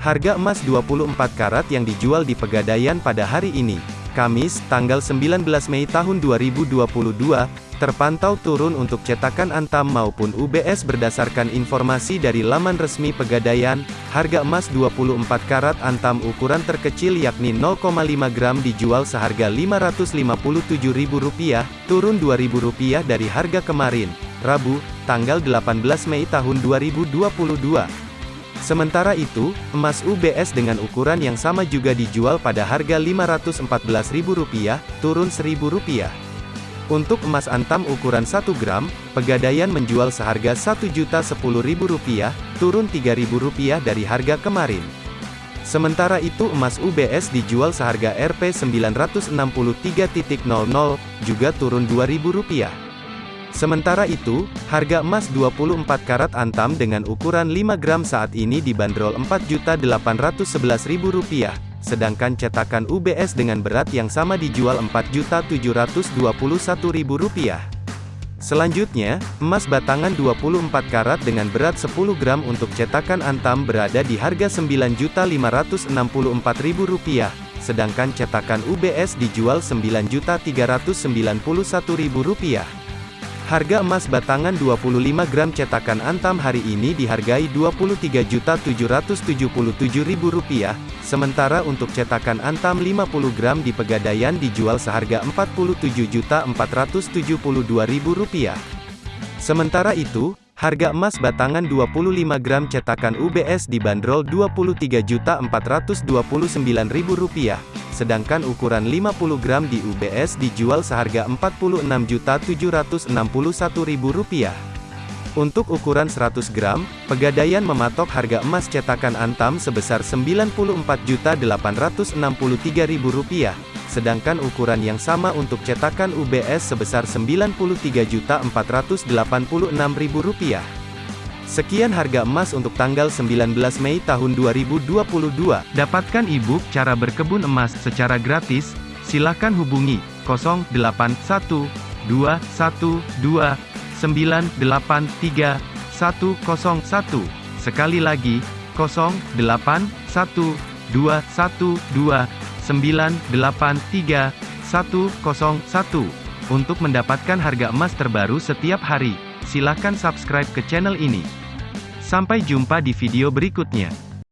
Harga emas 24 karat yang dijual di Pegadaian pada hari ini, Kamis, tanggal 19 Mei tahun 2022, terpantau turun untuk cetakan Antam maupun UBS berdasarkan informasi dari laman resmi Pegadaian, harga emas 24 karat Antam ukuran terkecil yakni 0,5 gram dijual seharga Rp557.000, turun Rp2.000 dari harga kemarin, Rabu, tanggal 18 Mei tahun 2022. Sementara itu, emas UBS dengan ukuran yang sama juga dijual pada harga Rp514.000, turun Rp1.000. Untuk emas antam ukuran 1 gram, Pegadaian menjual seharga Rp1.010.000, turun Rp3.000 dari harga kemarin. Sementara itu emas UBS dijual seharga Rp963.00, juga turun Rp2.000. Sementara itu, harga emas 24 karat antam dengan ukuran 5 gram saat ini dibanderol Rp4.811.000 sedangkan cetakan UBS dengan berat yang sama dijual Rp4.721.000. Selanjutnya, emas batangan 24 karat dengan berat 10 gram untuk cetakan Antam berada di harga Rp9.564.000, sedangkan cetakan UBS dijual Rp9.391.000. Harga emas batangan 25 gram cetakan Antam hari ini dihargai Rp23.777.000, sementara untuk cetakan Antam 50 gram di Pegadaian dijual seharga Rp47.472.000. Sementara itu, Harga emas batangan 25 gram cetakan UBS dibanderol Rp23.429.000, sedangkan ukuran 50 gram di UBS dijual seharga Rp46.761.000. Untuk ukuran 100 gram, Pegadaian mematok harga emas cetakan Antam sebesar Rp94.863.000, sedangkan ukuran yang sama untuk cetakan UBS sebesar Rp93.486.000. Sekian harga emas untuk tanggal 19 Mei tahun 2022. Dapatkan e-book cara berkebun emas secara gratis, silakan hubungi 081212983101. Sekali lagi, 081212 983 Untuk mendapatkan harga emas terbaru setiap hari, silakan subscribe ke channel ini. Sampai jumpa di video berikutnya.